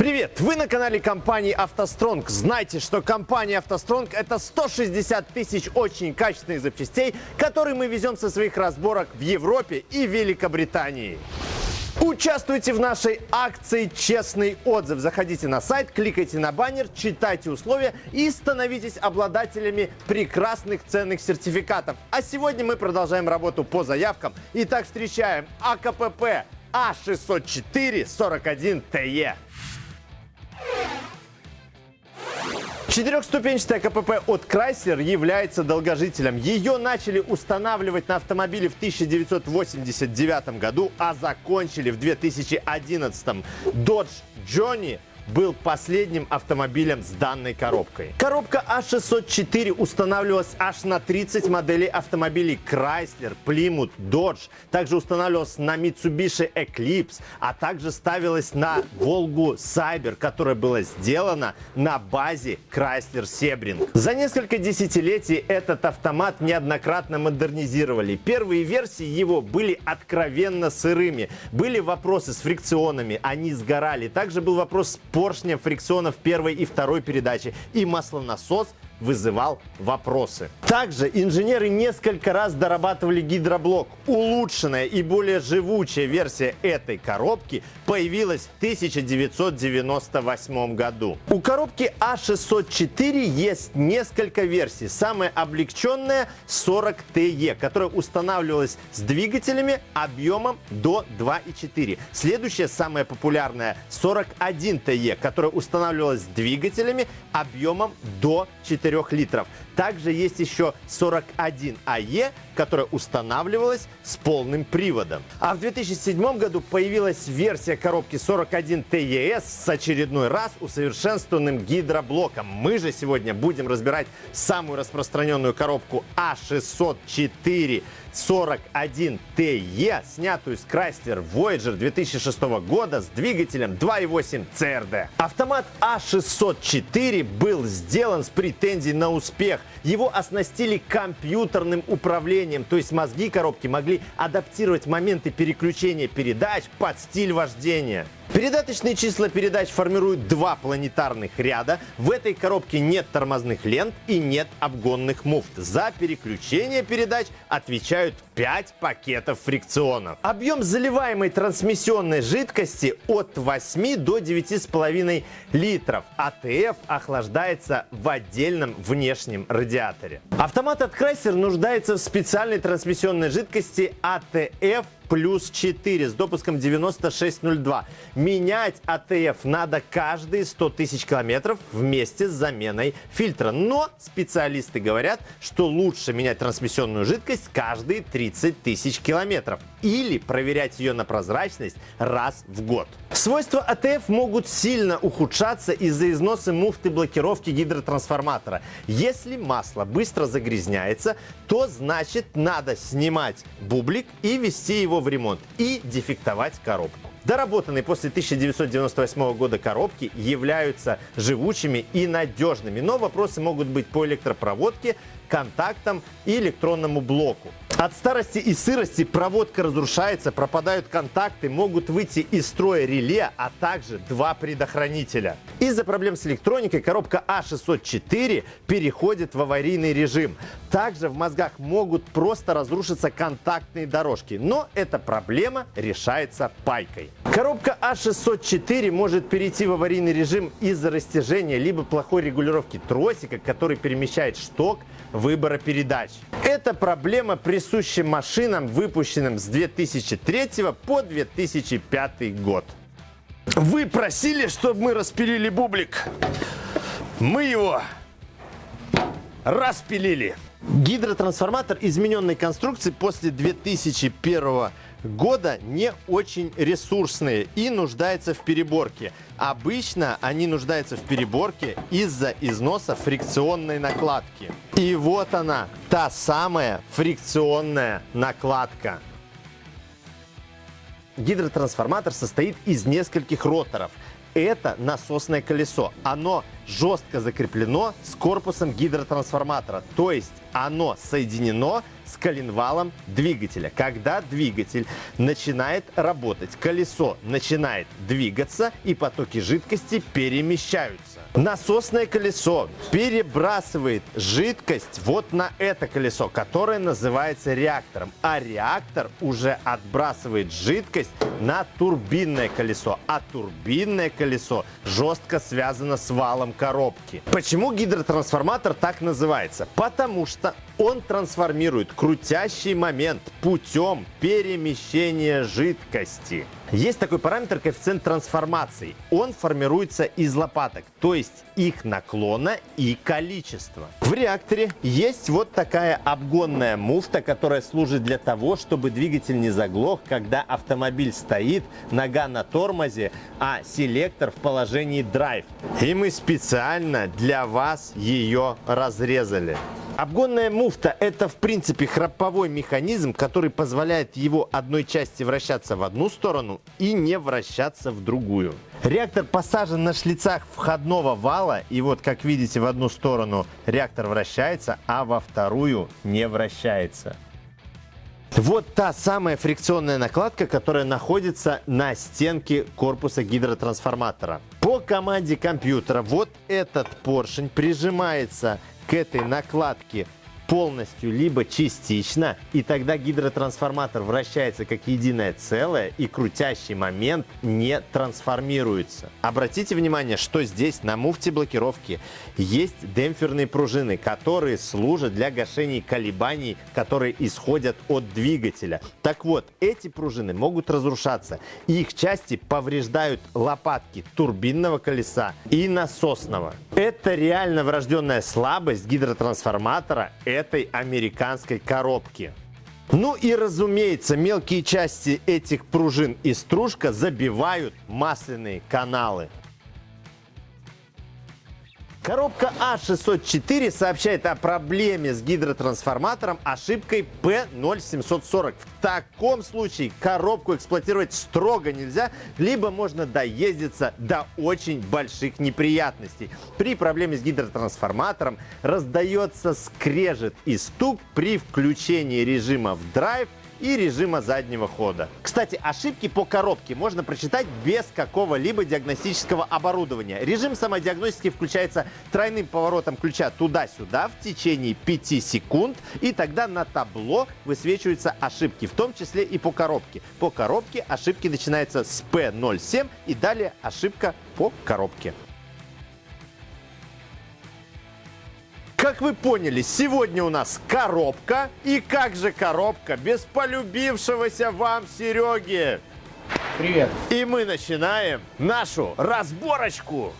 Привет! Вы на канале компании «АвтоСтронг». Знайте, что компания «АвтоСтронг» — это 160 тысяч очень качественных запчастей, которые мы везем со своих разборок в Европе и Великобритании. Участвуйте в нашей акции «Честный отзыв». Заходите на сайт, кликайте на баннер, читайте условия и становитесь обладателями прекрасных ценных сертификатов. А сегодня мы продолжаем работу по заявкам. Итак, встречаем АКПП А604 Четырехступенчатая КПП от Chrysler является долгожителем. Ее начали устанавливать на автомобиле в 1989 году, а закончили в 2011. Dodge Johnny был последним автомобилем с данной коробкой. Коробка А604 устанавливалась аж на 30 моделей автомобилей Chrysler, Plymouth, Dodge. Также устанавливалась на Mitsubishi Eclipse, а также ставилась на Volvo Cyber, которая была сделана на базе Chrysler Sebring. За несколько десятилетий этот автомат неоднократно модернизировали. Первые версии его были откровенно сырыми. Были вопросы с фрикционами, они сгорали. Также был вопрос с поршня фрикционов первой и второй передачи. И маслонасос вызывал вопросы. Также инженеры несколько раз дорабатывали гидроблок. Улучшенная и более живучая версия этой коробки появилась в 1998 году. У коробки А604 есть несколько версий. Самая облегченная 40TE, которая устанавливалась с двигателями объемом до 2,4. Следующая самая популярная 41TE, которая устанавливалась с двигателями объемом до 4 4 литров. Также есть еще 41 АЕ, которая устанавливалась с полным приводом. А в 2007 году появилась версия коробки 41 TES с очередной раз усовершенствованным гидроблоком. Мы же сегодня будем разбирать самую распространенную коробку А604 41TE, снятую с Chrysler Voyager 2006 года с двигателем 2.8 CRD. Автомат А604 был сделан с претензией на успех. Его оснастили компьютерным управлением, то есть мозги коробки могли адаптировать моменты переключения передач под стиль вождения. Передаточные числа передач формируют два планетарных ряда. В этой коробке нет тормозных лент и нет обгонных муфт. За переключение передач отвечают 5 пакетов фрикционов. Объем заливаемой трансмиссионной жидкости от 8 до 9,5 литров. ATF охлаждается в отдельном внешнем радиаторе. Автомат от Chrysler нуждается в специальной трансмиссионной жидкости ATF плюс 4 с допуском 9602. Менять ATF надо каждые 100 тысяч километров вместе с заменой фильтра. Но специалисты говорят, что лучше менять трансмиссионную жидкость каждые 30 тысяч километров или проверять ее на прозрачность раз в год. Свойства АТФ могут сильно ухудшаться из-за износа муфты блокировки гидротрансформатора. Если масло быстро загрязняется, то значит надо снимать бублик и вести его в ремонт и дефектовать коробку. Доработанные после 1998 года коробки являются живучими и надежными, но вопросы могут быть по электропроводке, контактам и электронному блоку. От старости и сырости проводка разрушается, пропадают контакты, могут выйти из строя реле, а также два предохранителя. Из-за проблем с электроникой коробка А604 переходит в аварийный режим. Также в мозгах могут просто разрушиться контактные дорожки, но эта проблема решается пайкой. Коробка А604 может перейти в аварийный режим из-за растяжения либо плохой регулировки тросика, который перемещает шток выбора передач. Эта проблема присуща машинам, выпущенным с 2003 по 2005 год. Вы просили, чтобы мы распилили бублик. Мы его распилили. Гидротрансформатор измененной конструкции после 2001 года не очень ресурсные и нуждаются в переборке. Обычно они нуждаются в переборке из-за износа фрикционной накладки. И вот она, та самая фрикционная накладка. Гидротрансформатор состоит из нескольких роторов – это насосное колесо. Оно жестко закреплено с корпусом гидротрансформатора. То есть оно соединено с коленвалом двигателя. Когда двигатель начинает работать, колесо начинает двигаться и потоки жидкости перемещаются. Насосное колесо перебрасывает жидкость вот на это колесо, которое называется реактором. А реактор уже отбрасывает жидкость на турбинное колесо. А турбинное колесо жестко связано с валом коробки. Почему гидротрансформатор так называется? Потому что он трансформирует крутящий момент путем перемещения жидкости. Есть такой параметр коэффициент трансформации. Он формируется из лопаток, то есть их наклона и количества. В реакторе есть вот такая обгонная муфта, которая служит для того, чтобы двигатель не заглох, когда автомобиль стоит, нога на тормозе, а селектор в положении драйв. И мы специально для вас ее разрезали. Обгонная муфта – это, в принципе, храповой механизм, который позволяет его одной части вращаться в одну сторону и не вращаться в другую. Реактор посажен на шлицах входного вала, и вот, как видите, в одну сторону реактор вращается, а во вторую не вращается. Вот та самая фрикционная накладка, которая находится на стенке корпуса гидротрансформатора. По команде компьютера вот этот поршень прижимается к этой накладке полностью, либо частично, и тогда гидротрансформатор вращается как единое целое, и крутящий момент не трансформируется. Обратите внимание, что здесь на муфте блокировки есть демпферные пружины, которые служат для гашения колебаний, которые исходят от двигателя. Так вот, эти пружины могут разрушаться, и их части повреждают лопатки турбинного колеса и насосного. Это реально врожденная слабость гидротрансформатора, этой американской коробки. Ну и разумеется, мелкие части этих пружин и стружка забивают масляные каналы. Коробка А604 сообщает о проблеме с гидротрансформатором ошибкой P0740. В таком случае коробку эксплуатировать строго нельзя, либо можно доездиться до очень больших неприятностей. При проблеме с гидротрансформатором раздается скрежет и стук при включении режима в драйв и режима заднего хода. Кстати, ошибки по коробке можно прочитать без какого-либо диагностического оборудования. Режим самодиагностики включается тройным поворотом ключа туда-сюда в течение 5 секунд, и тогда на табло высвечиваются ошибки, в том числе и по коробке. По коробке ошибки начинаются с P07 и далее ошибка по коробке. Как вы поняли, сегодня у нас коробка. И как же коробка без полюбившегося вам Сереги? Привет. И мы начинаем нашу разборочку.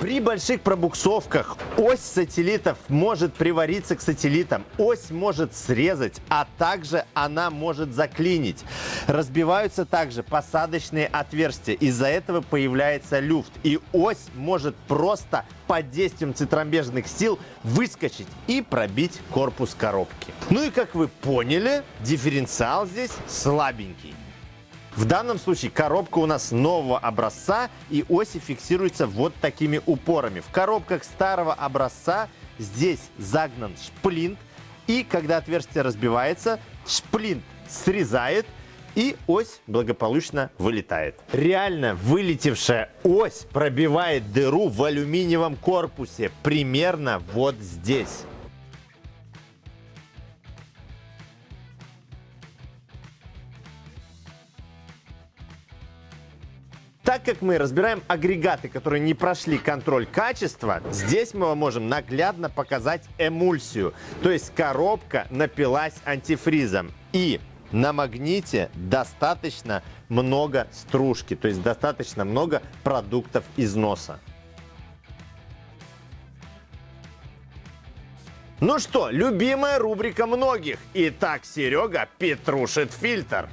При больших пробуксовках ось сателлитов может привариться к сателлитам, ось может срезать, а также она может заклинить. Разбиваются также посадочные отверстия, из-за этого появляется люфт, и ось может просто под действием цитромбежных сил выскочить и пробить корпус коробки. Ну и как вы поняли, дифференциал здесь слабенький. В данном случае коробка у нас нового образца и оси фиксируются вот такими упорами. В коробках старого образца здесь загнан шплинт и когда отверстие разбивается, шплинт срезает и ось благополучно вылетает. Реально вылетевшая ось пробивает дыру в алюминиевом корпусе примерно вот здесь. Как мы разбираем агрегаты, которые не прошли контроль качества, здесь мы можем наглядно показать эмульсию. То есть коробка напилась антифризом. И на магните достаточно много стружки, то есть достаточно много продуктов износа. Ну что, любимая рубрика многих. Итак, Серега петрушит фильтр.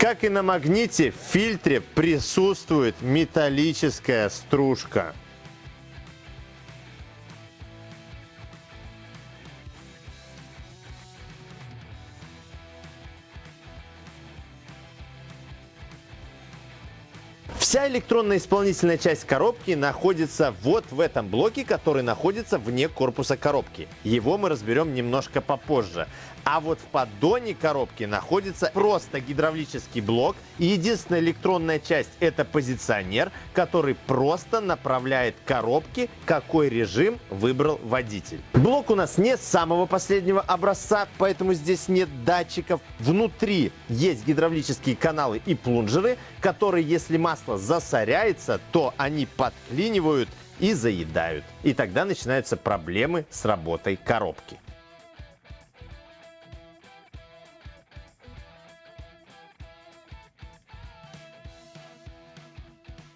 Как и на магните, в фильтре присутствует металлическая стружка. Вся электронная исполнительная часть коробки находится вот в этом блоке, который находится вне корпуса коробки. Его мы разберем немножко попозже. А вот в поддоне коробки находится просто гидравлический блок. Единственная электронная часть это позиционер, который просто направляет коробки, какой режим выбрал водитель. Блок у нас не самого последнего образца, поэтому здесь нет датчиков. Внутри есть гидравлические каналы и плунжеры, которые, если масло засоряется, то они подклинивают и заедают. И тогда начинаются проблемы с работой коробки.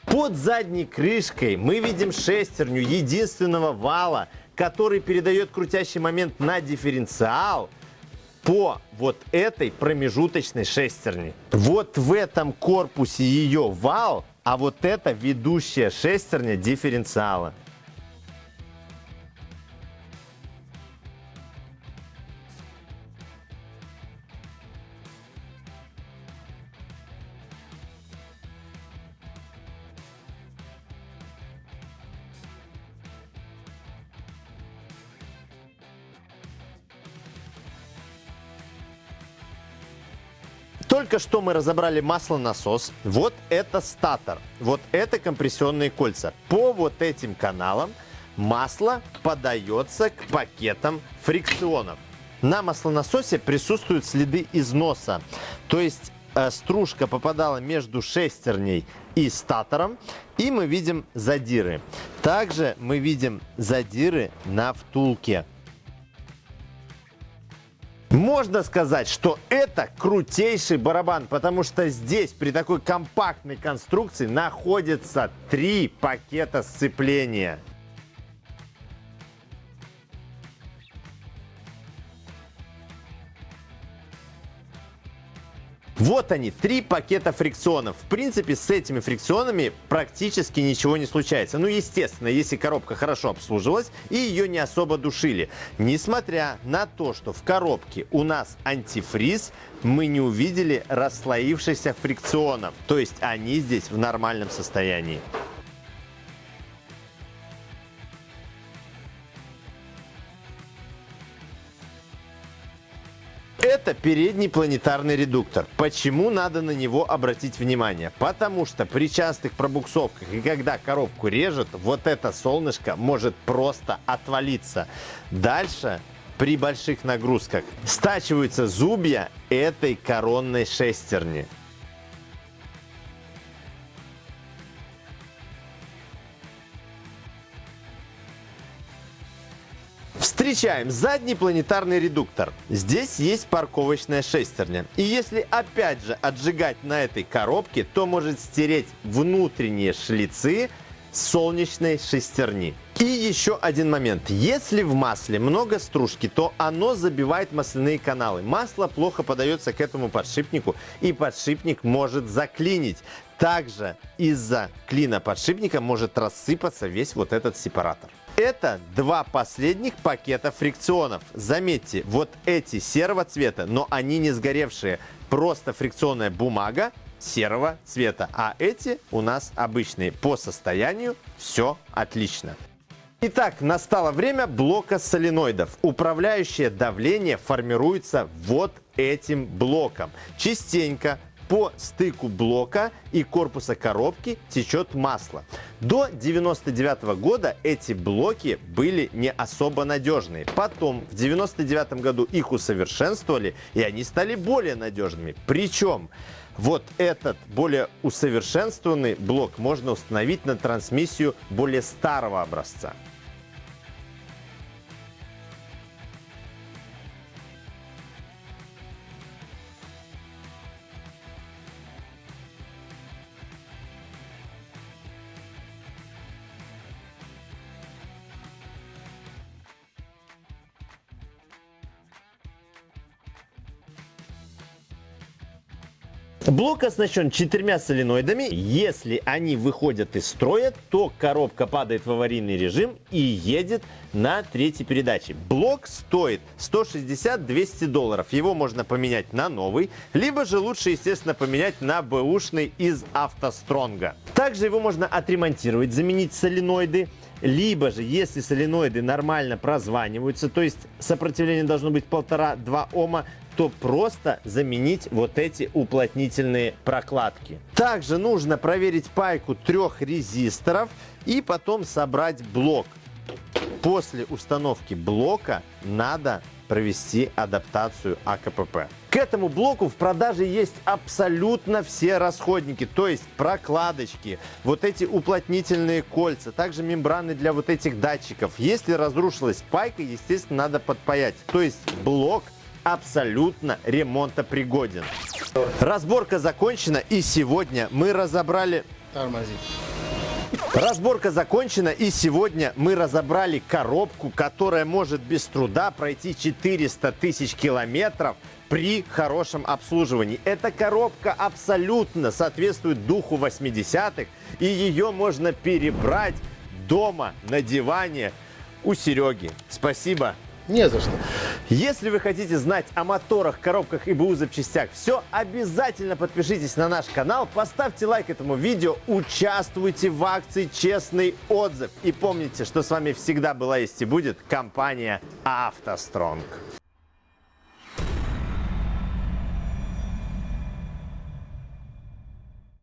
Под задней крышкой мы видим шестерню единственного вала, который передает крутящий момент на дифференциал по вот этой промежуточной шестерне. Вот в этом корпусе ее вал, а вот это ведущая шестерня дифференциала. Только что мы разобрали маслонасос. Вот это статор. Вот это компрессионные кольца. По вот этим каналам масло подается к пакетам фрикционов. На маслонасосе присутствуют следы износа. То есть э, стружка попадала между шестерней и статором, и мы видим задиры. Также мы видим задиры на втулке. Можно сказать, что это крутейший барабан, потому что здесь при такой компактной конструкции находится три пакета сцепления. Вот они, три пакета фрикционов. В принципе, с этими фрикционами практически ничего не случается. Ну, естественно, если коробка хорошо обслуживалась и ее не особо душили. Несмотря на то, что в коробке у нас антифриз, мы не увидели расслоившихся фрикционов. То есть они здесь в нормальном состоянии. Передний планетарный редуктор. Почему надо на него обратить внимание? Потому что при частых пробуксовках и когда коробку режет, вот это солнышко может просто отвалиться. Дальше при больших нагрузках стачиваются зубья этой коронной шестерни. Встречаем задний планетарный редуктор. Здесь есть парковочная шестерня. И если опять же отжигать на этой коробке, то может стереть внутренние шлицы солнечной шестерни. И еще один момент. Если в масле много стружки, то оно забивает масляные каналы. Масло плохо подается к этому подшипнику, и подшипник может заклинить. Также из-за клина подшипника может рассыпаться весь вот этот сепаратор. Это два последних пакета фрикционов. Заметьте, вот эти серого цвета, но они не сгоревшие. Просто фрикционная бумага серого цвета. А эти у нас обычные. По состоянию все отлично. Итак, настало время блока соленоидов. Управляющее давление формируется вот этим блоком. Частенько по стыку блока и корпуса коробки течет масло. До 99 года эти блоки были не особо надежные. Потом в 99 году их усовершенствовали, и они стали более надежными. Причем вот этот более усовершенствованный блок можно установить на трансмиссию более старого образца. Блок оснащен четырьмя соленоидами. Если они выходят из строя, то коробка падает в аварийный режим и едет на третьей передаче. Блок стоит 160-200 долларов. Его можно поменять на новый, либо же лучше, естественно, поменять на бэушный из автостронга. Также его можно отремонтировать, заменить соленоиды. Либо же, если соленоиды нормально прозваниваются, то есть сопротивление должно быть 1,5-2 Ома, то просто заменить вот эти уплотнительные прокладки. Также нужно проверить пайку трех резисторов и потом собрать блок. После установки блока надо провести адаптацию АКПП. К этому блоку в продаже есть абсолютно все расходники, то есть прокладочки, вот эти уплотнительные кольца, также мембраны для вот этих датчиков. Если разрушилась пайка, естественно, надо подпаять. То есть блок абсолютно ремонтопригоден. Разборка закончена и сегодня мы разобрали... Тормози. Разборка закончена и сегодня мы разобрали коробку, которая может без труда пройти 400 тысяч километров при хорошем обслуживании. Эта коробка абсолютно соответствует духу 80-х и ее можно перебрать дома на диване у Сереги. Спасибо. Не за что. Если вы хотите знать о моторах, коробках и БУ запчастях все, обязательно подпишитесь на наш канал, поставьте лайк этому видео, участвуйте в акции «Честный отзыв». И помните, что с вами всегда была есть и будет компания «АвтоСтронг».